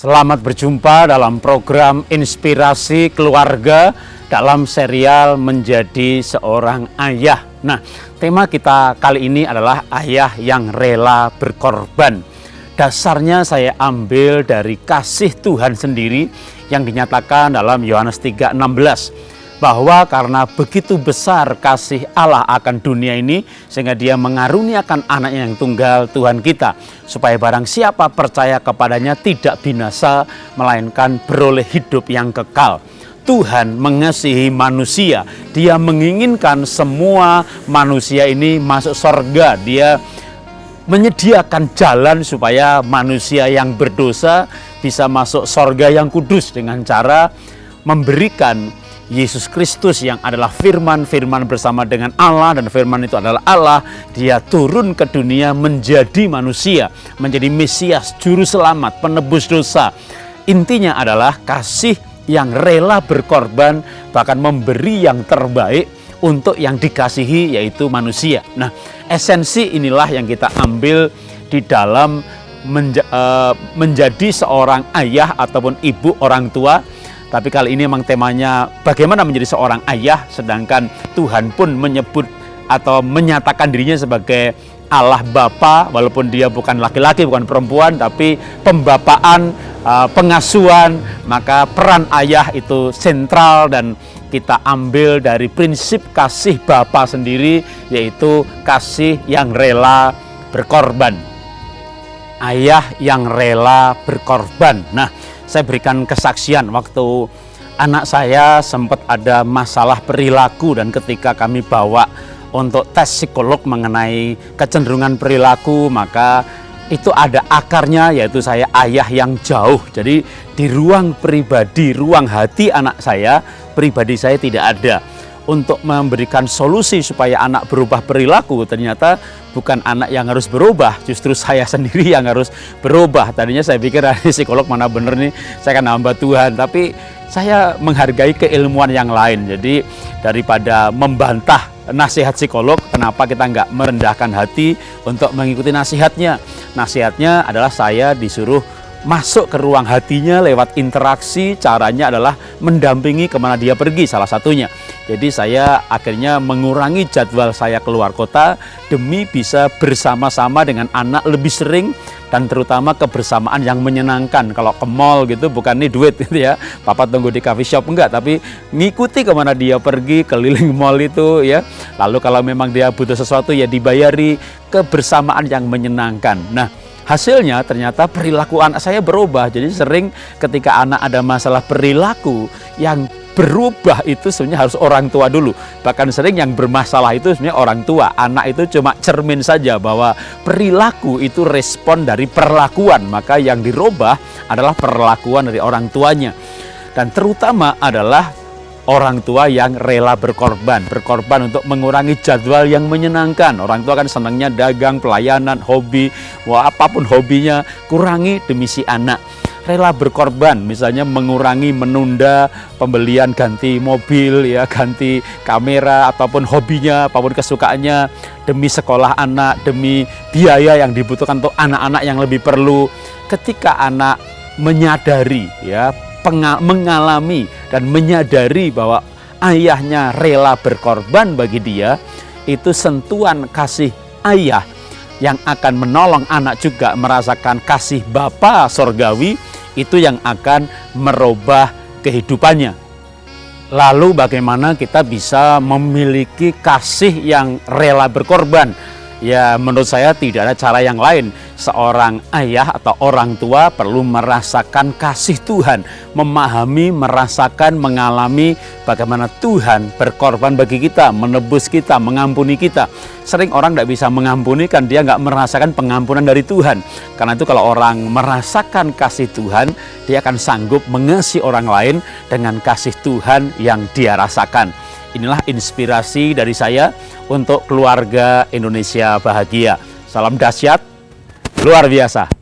Selamat berjumpa dalam program Inspirasi Keluarga dalam serial Menjadi Seorang Ayah. Nah, tema kita kali ini adalah ayah yang rela berkorban. Dasarnya saya ambil dari kasih Tuhan sendiri yang dinyatakan dalam Yohanes 3:16 bahwa karena begitu besar kasih Allah akan dunia ini sehingga dia mengaruniakan anaknya yang tunggal Tuhan kita supaya barang siapa percaya kepadanya tidak binasa melainkan beroleh hidup yang kekal. Tuhan mengasihi manusia. Dia menginginkan semua manusia ini masuk surga. Dia menyediakan jalan supaya manusia yang berdosa bisa masuk surga yang kudus dengan cara memberikan Yesus Kristus yang adalah firman, firman bersama dengan Allah dan firman itu adalah Allah, dia turun ke dunia menjadi manusia, menjadi Mesias, juru selamat, penebus dosa. Intinya adalah kasih yang rela berkorban, bahkan memberi yang terbaik untuk yang dikasihi yaitu manusia. Nah, esensi inilah yang kita ambil di dalam menja uh, menjadi seorang ayah ataupun ibu orang tua tapi kali ini memang temanya bagaimana menjadi seorang ayah sedangkan Tuhan pun menyebut atau menyatakan dirinya sebagai Allah Bapa walaupun dia bukan laki-laki bukan perempuan tapi pembapaan uh, pengasuhan maka peran ayah itu sentral dan kita ambil dari prinsip kasih Bapa sendiri yaitu kasih yang rela berkorban. Ayah yang rela berkorban. Nah saya berikan kesaksian waktu anak saya sempat ada masalah perilaku dan ketika kami bawa untuk tes psikolog mengenai kecenderungan perilaku maka itu ada akarnya yaitu saya ayah yang jauh. Jadi di ruang pribadi ruang hati anak saya pribadi saya tidak ada untuk memberikan solusi supaya anak berubah perilaku. Ternyata bukan anak yang harus berubah justru saya sendiri yang harus berubah. Tadinya saya pikir ah, psikolog mana bener nih? Saya akan hamba Tuhan. Tapi saya menghargai keilmuan yang lain. Jadi daripada membantah nasihat psikolog kenapa kita nggak merendahkan hati untuk mengikuti nasihatnya? Nasihatnya adalah saya disuruh masuk ke ruang hatinya lewat interaksi caranya adalah mendampingi ke mana dia pergi salah satunya. Jadi saya akhirnya mengurangi jadwal saya keluar kota demi bisa bersama-sama dengan anak lebih sering dan terutama kebersamaan yang menyenangkan. Kalau ke mall gitu bukan nih duit gitu ya. Papa tunggu di coffee shop enggak. Tapi ngikuti ke mana dia pergi keliling mall itu ya. Lalu kalau memang dia butuh sesuatu ya dibayari kebersamaan yang menyenangkan. Nah Hasilnya ternyata perilaku anak saya berubah. Jadi sering ketika anak ada masalah perilaku yang berubah itu sebenarnya harus orang tua dulu. Bahkan sering yang bermasalah itu sebenarnya orang tua. Anak itu cuma cermin saja bahwa perilaku itu respon dari perlakuan. Maka yang dirubah adalah perlakuan dari orang tuanya. Dan terutama adalah orang tua yang rela berkorban, berkorban untuk mengurangi jadwal yang menyenangkan. Orang tua kan senangnya dagang, pelayanan, hobi, wah apa pun hobinya, kurangi demi si anak. Rela berkorban, misalnya mengurangi, menunda pembelian ganti mobil, ya ganti kamera, ataupun hobinya, apa pun kesukaannya, demi sekolah anak, demi biaya yang dibutuhkan untuk anak-anak yang lebih perlu. Ketika anak menyadari ya mengalami dan menyadari bahwa ayahnya rela berkorban bagi dia, itu sentuhan kasih ayah yang akan menolong anak juga merasakan kasih Bapa sorgawi, itu yang akan merubah kehidupannya. Lalu bagaimana kita bisa memiliki kasih yang rela berkorban? Ya menurut saya tidak ada cara yang lain. Seorang ayah atau orang tua perlu merasakan kasih Tuhan. Memahami, merasakan, mengalami bagaimana Tuhan berkorban bagi kita, menebus kita, mengampuni kita. Sering orang tidak bisa mengampuni kan dia nggak merasakan pengampunan dari Tuhan. Karena itu kalau orang merasakan kasih Tuhan, dia akan sanggup mengasihi orang lain dengan kasih Tuhan yang dia rasakan. Inilah inspirasi dari saya untuk keluarga Indonesia bahagia. Salam dahsyat, luar biasa.